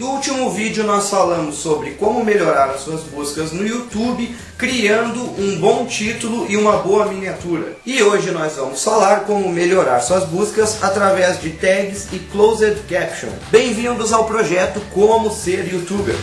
No último vídeo nós falamos sobre como melhorar as suas buscas no YouTube criando um bom título e uma boa miniatura. E hoje nós vamos falar como melhorar suas buscas através de tags e closed caption. Bem-vindos ao projeto Como Ser Youtuber.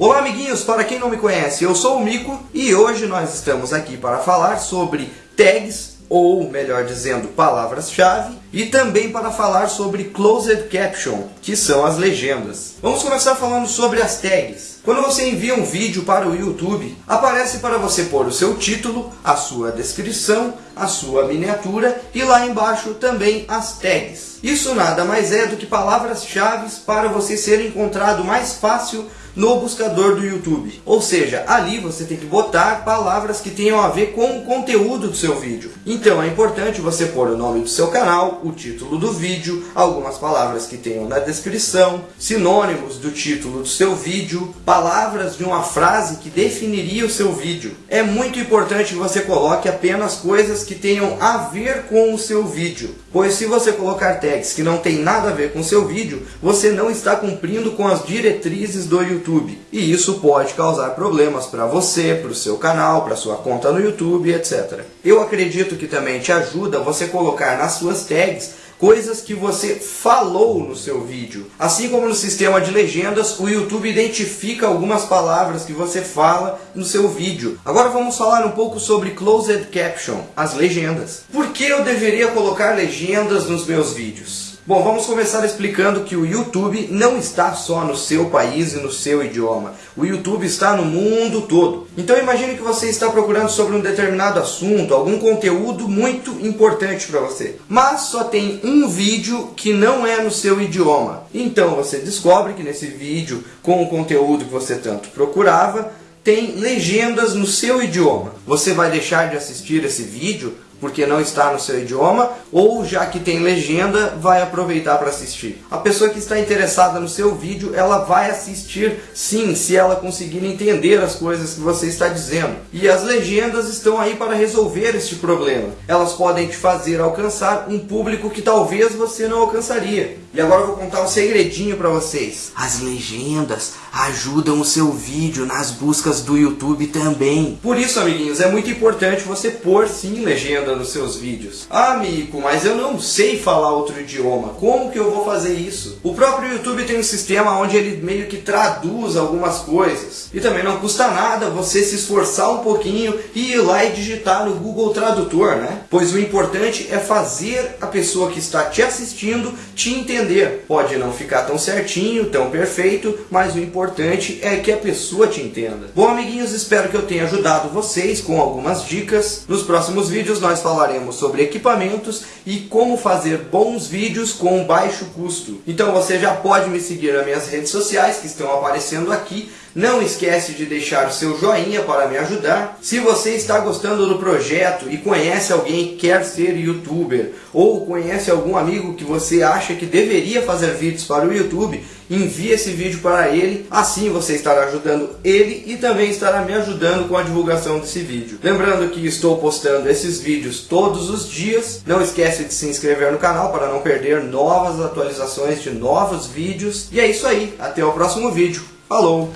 Olá amiguinhos, para quem não me conhece, eu sou o Mico e hoje nós estamos aqui para falar sobre tags, ou melhor dizendo, palavras-chave, e também para falar sobre closed caption, que são as legendas. Vamos começar falando sobre as tags. Quando você envia um vídeo para o YouTube, aparece para você pôr o seu título, a sua descrição, a sua miniatura e lá embaixo também as tags. Isso nada mais é do que palavras-chave para você ser encontrado mais fácil no buscador do YouTube. Ou seja, ali você tem que botar palavras que tenham a ver com o conteúdo do seu vídeo. Então é importante você pôr o nome do seu canal, o título do vídeo, algumas palavras que tenham na descrição, sinônimos do título do seu vídeo, palavras de uma frase que definiria o seu vídeo. É muito importante que você coloque apenas coisas que tenham a ver com o seu vídeo. Pois se você colocar tags que não tem nada a ver com o seu vídeo, você não está cumprindo com as diretrizes do YouTube YouTube. E isso pode causar problemas para você, para o seu canal, para sua conta no YouTube, etc. Eu acredito que também te ajuda você colocar nas suas tags coisas que você falou no seu vídeo. Assim como no sistema de legendas, o YouTube identifica algumas palavras que você fala no seu vídeo. Agora vamos falar um pouco sobre Closed Caption, as legendas. Por que eu deveria colocar legendas nos meus vídeos? Bom, vamos começar explicando que o YouTube não está só no seu país e no seu idioma. O YouTube está no mundo todo. Então imagine que você está procurando sobre um determinado assunto, algum conteúdo muito importante para você. Mas só tem um vídeo que não é no seu idioma. Então você descobre que nesse vídeo, com o conteúdo que você tanto procurava, tem legendas no seu idioma. Você vai deixar de assistir esse vídeo porque não está no seu idioma, ou já que tem legenda, vai aproveitar para assistir. A pessoa que está interessada no seu vídeo, ela vai assistir sim, se ela conseguir entender as coisas que você está dizendo. E as legendas estão aí para resolver este problema. Elas podem te fazer alcançar um público que talvez você não alcançaria. E agora eu vou contar um segredinho para vocês. As legendas ajudam o seu vídeo nas buscas do YouTube também. Por isso, amiguinhos, é muito importante você pôr sim legenda nos seus vídeos. Ah, amigo, mas eu não sei falar outro idioma. Como que eu vou fazer isso? O próprio YouTube tem um sistema onde ele meio que traduz algumas coisas. E também não custa nada você se esforçar um pouquinho e ir lá e digitar no Google Tradutor, né? Pois o importante é fazer a pessoa que está te assistindo te entender. Pode não ficar tão certinho, tão perfeito, mas o importante é que a pessoa te entenda. Bom, amiguinhos, espero que eu tenha ajudado vocês com algumas dicas. Nos próximos vídeos nós falaremos sobre equipamentos e como fazer bons vídeos com baixo custo. Então você já pode me seguir nas minhas redes sociais que estão aparecendo aqui não esquece de deixar o seu joinha para me ajudar. Se você está gostando do projeto e conhece alguém que quer ser youtuber ou conhece algum amigo que você acha que deveria fazer vídeos para o YouTube, envie esse vídeo para ele. Assim você estará ajudando ele e também estará me ajudando com a divulgação desse vídeo. Lembrando que estou postando esses vídeos todos os dias. Não esquece de se inscrever no canal para não perder novas atualizações de novos vídeos. E é isso aí. Até o próximo vídeo. Falou!